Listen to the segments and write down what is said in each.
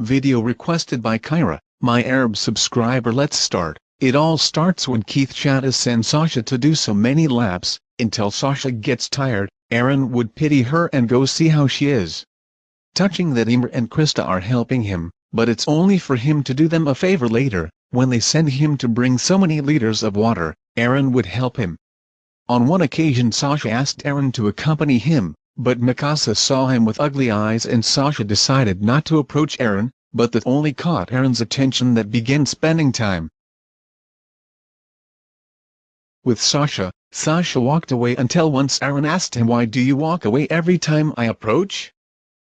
Video requested by Kyra, my Arab subscriber Let's start. It all starts when Keith Shada sends Sasha to do so many laps, until Sasha gets tired, Eren would pity her and go see how she is. Touching that Ymir and Krista are helping him, but it's only for him to do them a favor later, when they send him to bring so many liters of water, Eren would help him. On one occasion Sasha asked Eren to accompany him, but Mikasa saw him with ugly eyes and Sasha decided not to approach Eren, but that only caught Eren's attention that began spending time. With Sasha, Sasha walked away until once Eren asked him why do you walk away every time I approach?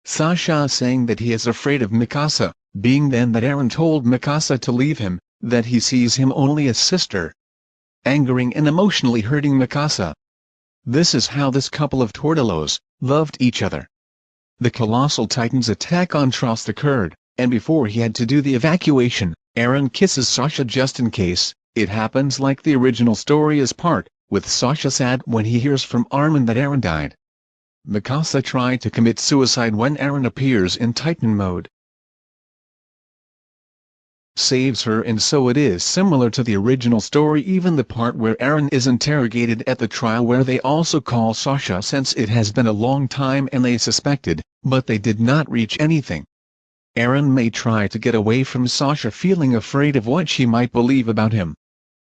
Sasha saying that he is afraid of Mikasa, being then that Eren told Mikasa to leave him, that he sees him only as sister. Angering and emotionally hurting Mikasa. This is how this couple of Tortolos, loved each other. The colossal titan's attack on Trost occurred, and before he had to do the evacuation, Eren kisses Sasha just in case, it happens like the original story is part, with Sasha sad when he hears from Armin that Eren died. Mikasa tried to commit suicide when Eren appears in Titan mode. Saves her and so it is similar to the original story even the part where Eren is interrogated at the trial where they also call Sasha since it has been a long time and they suspected, but they did not reach anything. Eren may try to get away from Sasha feeling afraid of what she might believe about him.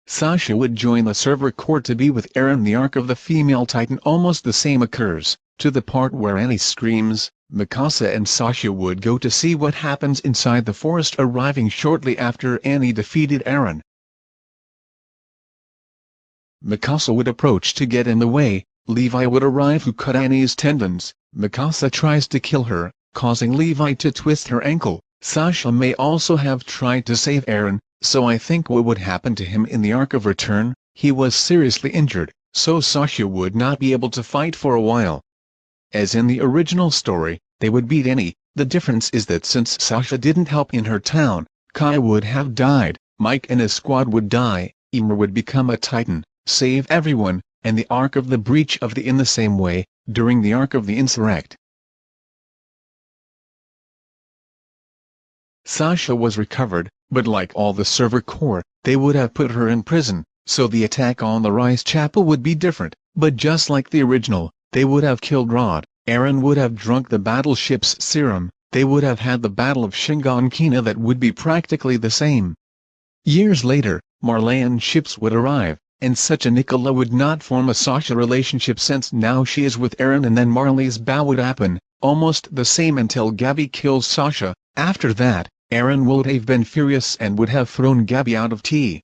Sasha would join the Survey Corps to be with Eren the arc of the female titan almost the same occurs, to the part where Annie screams, Mikasa and Sasha would go to see what happens inside the forest arriving shortly after Annie defeated Eren. Mikasa would approach to get in the way, Levi would arrive who cut Annie's tendons, Mikasa tries to kill her, causing Levi to twist her ankle, Sasha may also have tried to save Eren, so I think what would happen to him in the Arc of Return, he was seriously injured, so Sasha would not be able to fight for a while. As in the original story, they would beat any, the difference is that since Sasha didn't help in her town, Kai would have died, Mike and his squad would die, Ymir would become a titan, save everyone, and the Arc of the Breach of the in the same way, during the Arc of the Insurrect. Sasha was recovered, but like all the Survey Corps, they would have put her in prison, so the attack on the Reiss Chapel would be different, but just like the original, they would have killed Rod, Eren would have drunk the battleship's serum, they would have had the Battle of Shiganshina that would be practically the same. Years later, Marleyan ships would arrive, and such a Nicola would not form a Sasha relationship since now she is with Eren and then Marley's bow would happen, almost the same until Gabi kills Sasha, after that, Eren would have been furious and would have thrown Gabi out of tea.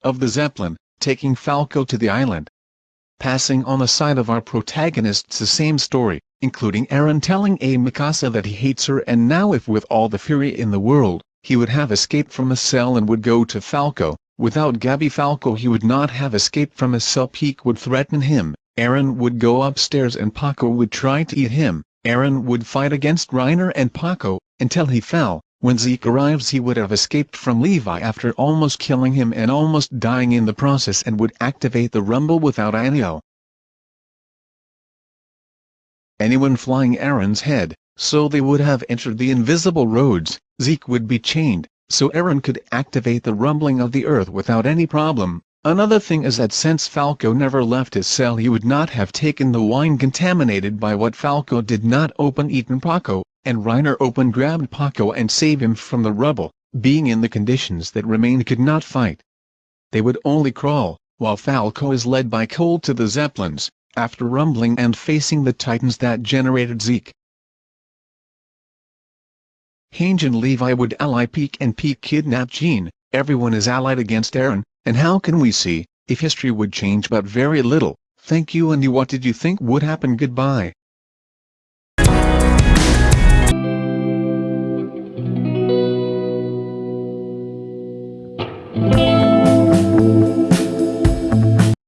Of the Zeppelin, taking Falco to the island. Passing on the side of our protagonists the same story, including Eren telling A. Mikasa that he hates her and now if with all the fury in the world, he would have escaped from a cell and would go to Falco, without Gabi Falco he would not have escaped from a cell Pieck would threaten him, Eren would go upstairs and Porco would try to eat him, Eren would fight against Reiner and Porco, until he fell. When Zeke arrives he would have escaped from Levi after almost killing him and almost dying in the process and would activate the rumble without Anio. Anyone flying Eren's head, so they would have entered the invisible roads, Zeke would be chained, so Eren could activate the rumbling of the earth without any problem, Another thing is that since Falco never left his cell he would not have taken the wine contaminated by what Falco did not open eaten Porco, and Reiner open grabbed Porco and save him from the rubble, being in the conditions that remained could not fight. They would only crawl, while Falco is led by Cole to the Zeppelins, after rumbling and facing the titans that generated Zeke. Hange and Levi would ally Pieck and Pieck kidnap Jean, everyone is allied against Eren, and how can we see, if history would change but very little, thank you and you what did you think would happen goodbye.